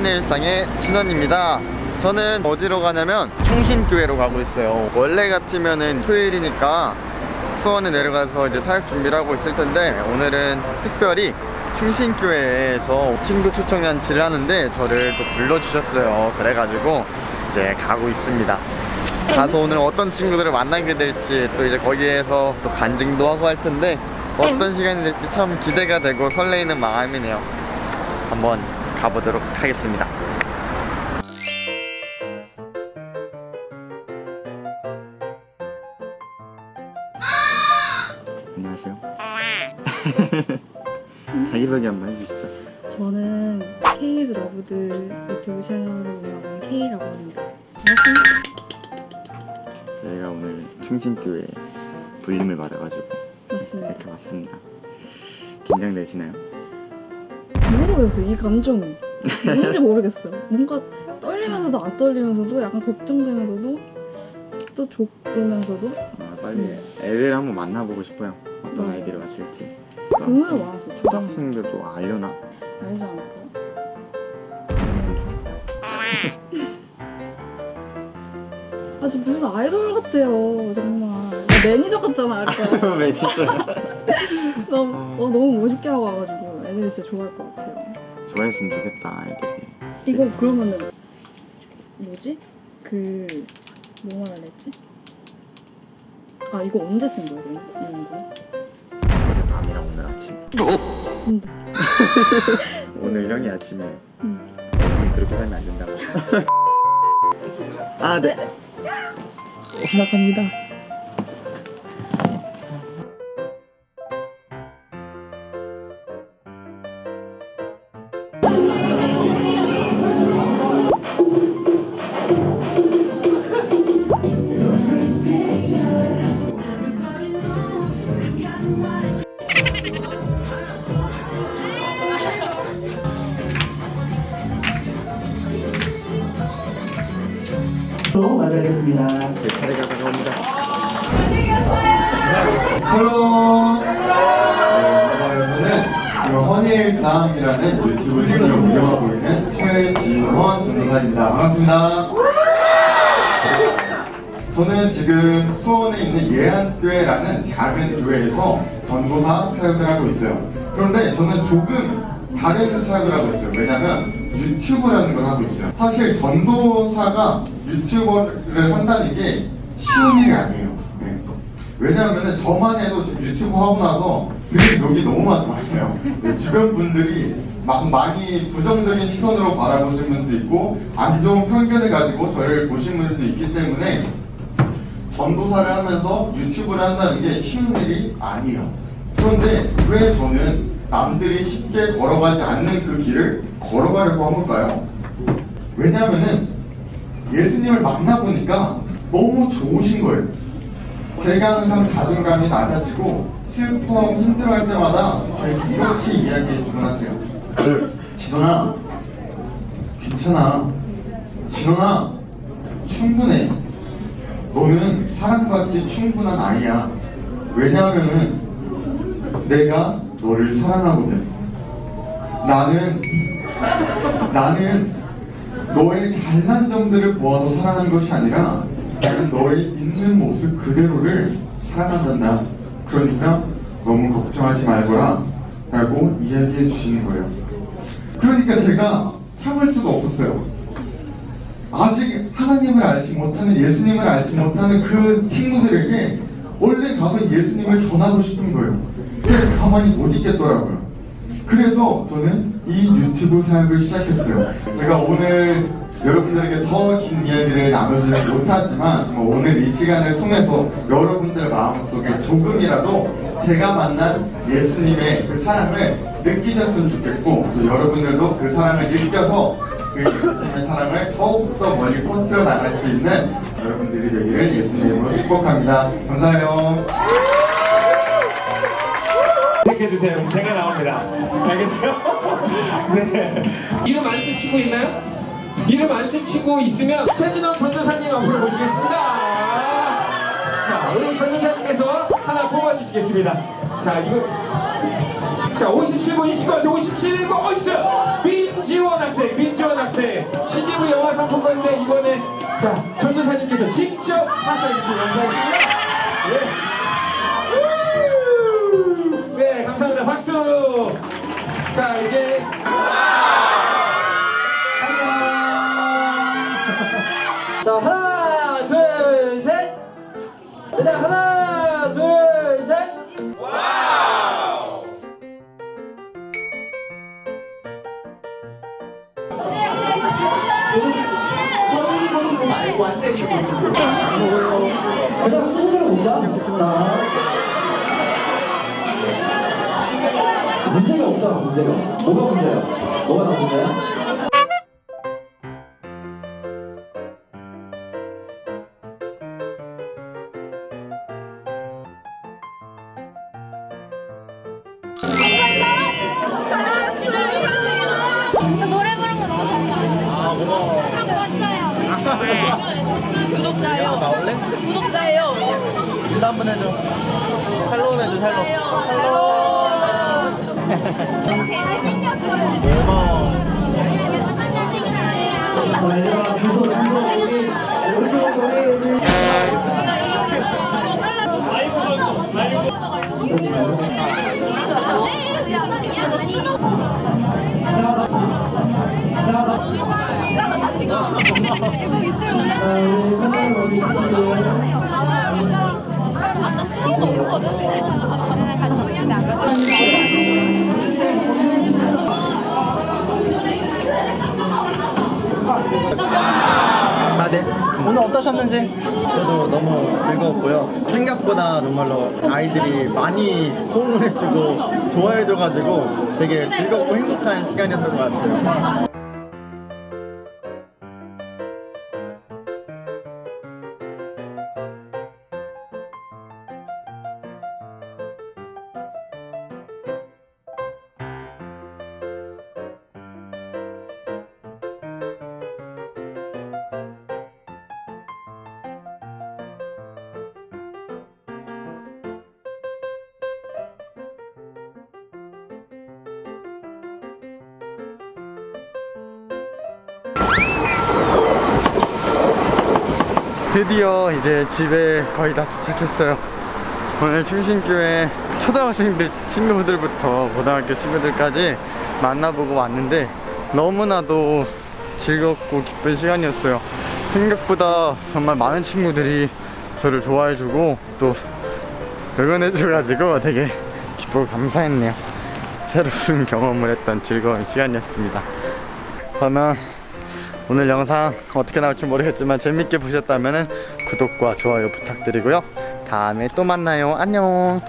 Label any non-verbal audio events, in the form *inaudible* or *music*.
헌일상의 진원입니다. 저는 어디로 가냐면 충신교회로 가고 있어요. 원래 같으면은 토요일이니까 수원에 내려가서 이제 사역 준비를 하고 있을 텐데 오늘은 특별히 충신교회에서 친구 초청 잔치를 하는데 저를 또 불러주셨어요. 그래가지고 이제 가고 있습니다. 가서 오늘 어떤 친구들을 만나게 될지 또 이제 거기에서 또 간증도 하고 할 텐데 어떤 시간이 될지 참 기대가 되고 설레이는 마음이네요. 한번 가보도록 하겠습니다. 안녕하세요. *laughs* 자기소개 한번 해주시죠. 저는 K's Loved 유튜브 채널을 운영하는 K라고 합니다. 반갑습니다. 저희가 오늘 충신교회 불림을 받아가지고 맞습니다. 이렇게 왔습니다. 긴장되시나요? 모르겠어요. 이 감정이 뭔지 모르겠어요. 뭔가 떨리면서도 안 떨리면서도 약간 걱정되면서도 또 좋으면서도 아, 빨리 애들 한번 만나보고 싶어요. 어떤 맞아요. 아이들이 왔을지. 오늘 와서 좀 초등학생들도 알려나? 알지 않을까요? 알았으면 좋겠다. 아, 저 무슨 아이돌 같아요. 정말. 나 매니저 같잖아, 아까. 왜 진짜 너무, 어, 너무 멋있게 하고 와가지고 애들이 진짜 좋아할 것 같아요. 좋아했으면 좋겠다 아이들이. 이거 그러면은 뭐지? 그 뭐 말하려 했지? 아 이거 언제 쓴 거야 그럼? 이런 거? 어제 밤이랑 오늘 아침. 근데 *laughs* 오늘 형이 아침에 응. 그렇게 살면 안 된다고. *laughs* 아 네. 나갑니다 맞이하겠습니다. 제 차례가 다가옵니다. Hello 네, 저는 허니일상이라는 유튜브 채널을 운영하고 있는 최진원 전도사입니다. 반갑습니다. 저는 지금 수원에 있는 예한교회라는 작은 교회에서 전도사 사역을 하고 있어요. 그런데 저는 조금 다른 사역을 하고 있어요. 왜냐면 유튜브라는 걸 하고 있어요. 사실 전도사가 유튜버를 한다는 게 쉬운 일이 아니에요. 네. 왜냐하면 저만 해도 유튜브 하고 나서 들은 욕이 너무 많더라고요. 네, 주변 분들이 막 많이 부정적인 시선으로 바라보신 분도 있고 안 좋은 편견을 가지고 저를 보신 분들도 있기 때문에 전도사를 하면서 유튜브를 한다는 게 쉬운 일이 아니에요. 그런데 왜 저는 남들이 쉽게 걸어가지 않는 그 길을 걸어가려고 한 걸까요? 왜냐하면은 예수님을 만나보니까 너무 좋으신 거예요. 제가 항상 자존감이 낮아지고 슬퍼하고 힘들어할 때마다 저에게 이렇게 이야기해 주곤 하세요. 진원아, 괜찮아. 진원아, 충분해. 너는 사랑받기 충분한 아이야. 왜냐하면은 내가 너를 사랑하거든. 나는 나는 너의 잘난 점들을 보아서 사랑하는 것이 아니라 나는 너의 있는 모습 그대로를 사랑한단다. 그러니까 너무 걱정하지 말거라 라고 이야기해 주시는 거예요. 그러니까 제가 참을 수가 없었어요. 아직 하나님을 알지 못하는 예수님을 알지 못하는 그 친구들에게 원래 가서 예수님을 전하고 싶은 거예요. 제가 가만히 못 있겠더라고요. 그래서 저는 이 유튜브 사역을 시작했어요. 제가 오늘 여러분들에게 더 긴 이야기를 나누지는 못하지만 정말 오늘 이 시간을 통해서 여러분들 마음속에 조금이라도 제가 만난 예수님의 그 사랑을 느끼셨으면 좋겠고 또 여러분들도 그 사랑을 느껴서 그 예수님의 사랑을 더욱더 멀리 퍼뜨려 나갈 수 있는 여러분들이 되기를 예수님으로 축복합니다. 감사해요. 택해주세요. 제가 나옵니다. 알겠죠? *laughs* 네. 이름 안 쓰시고 있나요? 이름 안 쓰시고 있으면 최진원 전도사님 앞으로 모시겠습니다. 자, 우리 전도사님께서 하나 뽑아주시겠습니다. 자, 이거. 자, 57번 있을 것 같아요. 57번 어디 있어요? 민지원 민지원 학생, 민지원 학생. 신기부 영화 상품권인데 이번에 자 전도사님께서 직접 하사해 주신 영상입니다. 네. 네, 감사합니다. 박수. 자, 이제 그냥 스스로 문자? 자. 문제가 없잖아, 문제가. 뭐가 문제야? 뭐가 다 문제야? 아, 고마워. 구독자요. 나올래? 구독자예요. 인사 한번 해줘. 헬로 해줘, 헬로. 고마워. 자, 얘들아, 주소, 주 어떠셨는지? 저도 너무 즐거웠고요. 생각보다 정말로 아이들이 많이 호응을 해주고 좋아해줘가지고 되게 즐겁고 행복한 시간이었던 것 같아요. 드디어 이제 집에 거의 다 도착했어요. 오늘 충신교회 초등학생들 친구들부터 고등학교 친구들까지 만나보고 왔는데 너무나도 즐겁고 기쁜 시간이었어요. 생각보다 정말 많은 친구들이 저를 좋아해주고 또 응원해줘가지고 되게 기쁘고 감사했네요. 새로운 경험을 했던 즐거운 시간이었습니다. 저는 오늘 영상 어떻게 나올지 모르겠지만 재밌게 보셨다면 구독과 좋아요 부탁드리고요. 다음에 또 만나요. 안녕.